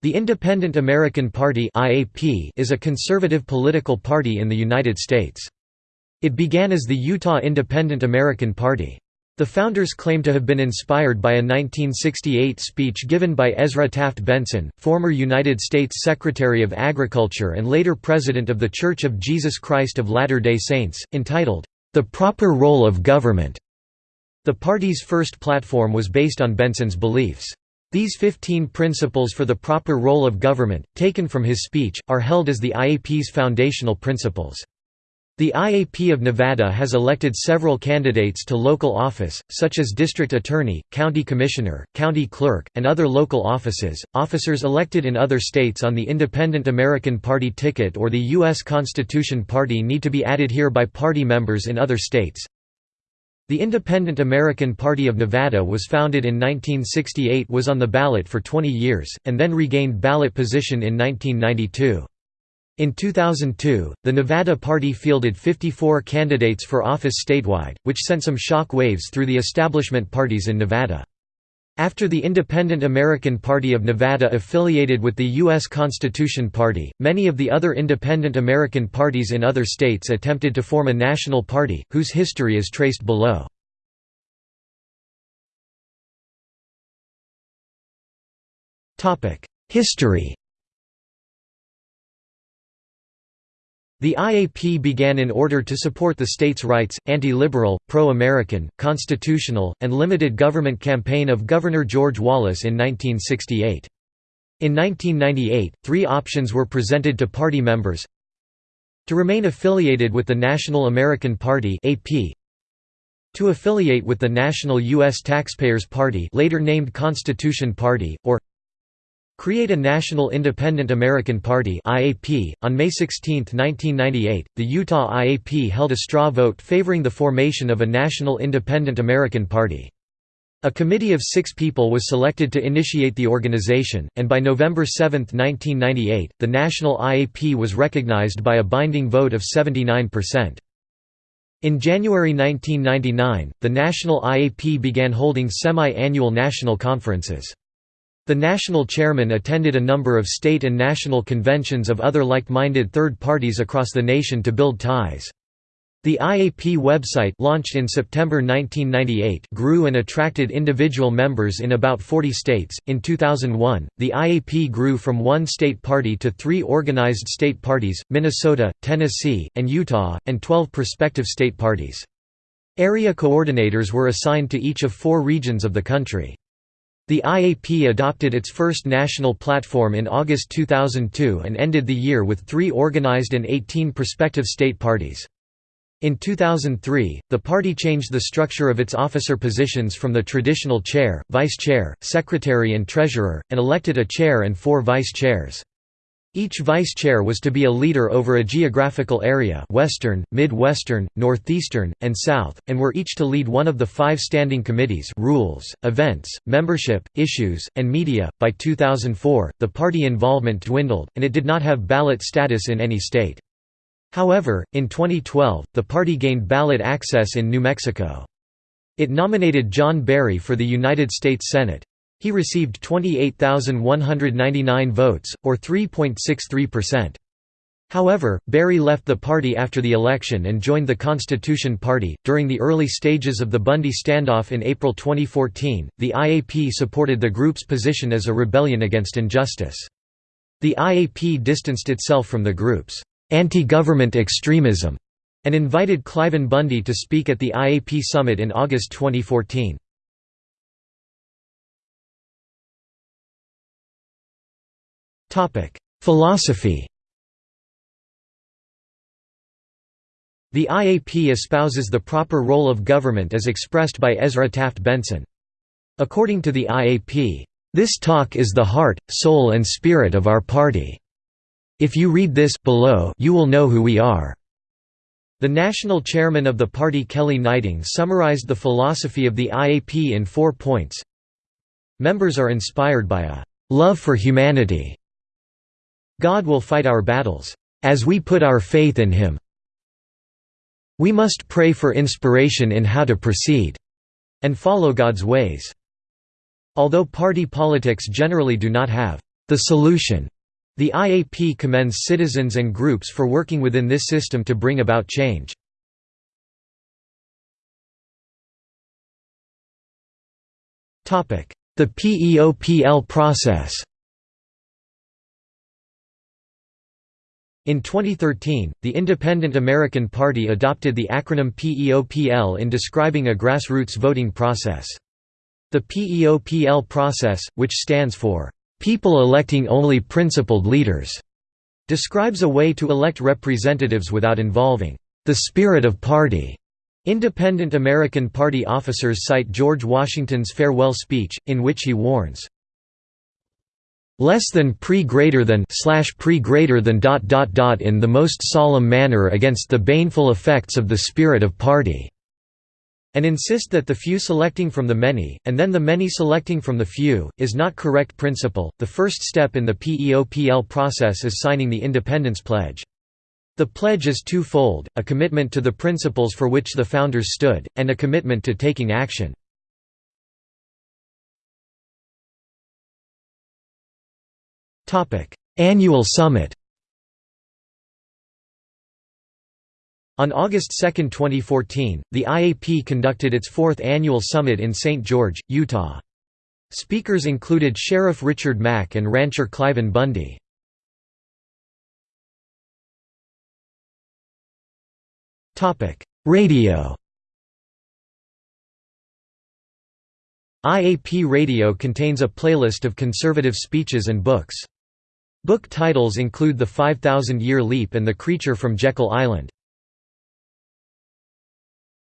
The Independent American Party is a conservative political party in the United States. It began as the Utah Independent American Party. The founders claim to have been inspired by a 1968 speech given by Ezra Taft Benson, former United States Secretary of Agriculture and later President of The Church of Jesus Christ of Latter-day Saints, entitled, "'The Proper Role of Government'". The party's first platform was based on Benson's beliefs. These 15 principles for the proper role of government, taken from his speech, are held as the IAP's foundational principles. The IAP of Nevada has elected several candidates to local office, such as district attorney, county commissioner, county clerk, and other local offices. Officers elected in other states on the Independent American Party ticket or the U.S. Constitution Party need to be added here by party members in other states. The Independent American Party of Nevada was founded in 1968 was on the ballot for 20 years, and then regained ballot position in 1992. In 2002, the Nevada Party fielded 54 candidates for office statewide, which sent some shock waves through the establishment parties in Nevada. After the Independent American Party of Nevada affiliated with the U.S. Constitution Party, many of the other independent American parties in other states attempted to form a national party, whose history is traced below. History The IAP began in order to support the states' rights, anti-liberal, pro-American, constitutional, and limited government campaign of Governor George Wallace in 1968. In 1998, three options were presented to party members to remain affiliated with the National American Party AP, to affiliate with the National U.S. Taxpayers Party later named Constitution Party, or Create a National Independent American Party (IAP). On May 16, 1998, the Utah IAP held a straw vote favoring the formation of a National Independent American Party. A committee of six people was selected to initiate the organization, and by November 7, 1998, the National IAP was recognized by a binding vote of 79%. In January 1999, the National IAP began holding semi-annual national conferences. The national chairman attended a number of state and national conventions of other like-minded third parties across the nation to build ties. The IAP website launched in September 1998 grew and attracted individual members in about 40 states. In 2001, the IAP grew from one state party to three organized state parties Minnesota, Tennessee, and Utah, and 12 prospective state parties. Area coordinators were assigned to each of four regions of the country. The IAP adopted its first national platform in August 2002 and ended the year with three organized and 18 prospective state parties. In 2003, the party changed the structure of its officer positions from the traditional chair, vice chair, secretary and treasurer, and elected a chair and four vice chairs. Each vice chair was to be a leader over a geographical area Western, Midwestern, Northeastern, and South, and were each to lead one of the five standing committees rules, events, membership, issues, and media. By 2004, the party involvement dwindled, and it did not have ballot status in any state. However, in 2012, the party gained ballot access in New Mexico. It nominated Jon Barrie for the United States Senate. He received 28,199 votes, or 3.63%. However, Barrie left the party after the election and joined the Constitution Party. During the early stages of the Bundy standoff in April 2014, the IAP supported the group's position as a rebellion against injustice. The IAP distanced itself from the group's anti government extremism and invited Cliven Bundy to speak at the IAP summit in August 2014. Philosophy The IAP espouses the proper role of government as expressed by Ezra Taft Benson. According to the IAP, "...this talk is the heart, soul and spirit of our party. If you read this below you will know who we are." The national chairman of the party Kelly Gneiting summarized the philosophy of the IAP in four points. Members are inspired by a "...love for humanity." God will fight our battles, as we put our faith in Him. We must pray for inspiration in how to proceed, and follow God's ways. Although party politics generally do not have the solution. The IAP commends citizens and groups for working within this system to bring about change. The PEOPL process In 2013, the Independent American Party adopted the acronym PEOPL in describing a grassroots voting process. The PEOPL process, which stands for, "...people electing only principled leaders", describes a way to elect representatives without involving the spirit of party. Independent American Party officers cite George Washington's farewell speech, in which he warns, less than pre greater than slash pre greater than dot dot dot in the most solemn manner against the baneful effects of the spirit of party and insist that the few selecting from the many, and then the many selecting from the few, is not correct principle. The first step in the PEOPL process is signing the Independence Pledge. The pledge is twofold, a commitment to the principles for which the founders stood, and a commitment to taking action. Annual summit On August 2, 2014, the IAP conducted its fourth annual summit in St. George, Utah. Speakers included Sheriff Richard Mack and rancher Cliven Bundy. Radio IAP Radio contains a playlist of conservative speeches and books. Book titles include The 5,000 Year Leap and The Creature from Jekyll Island.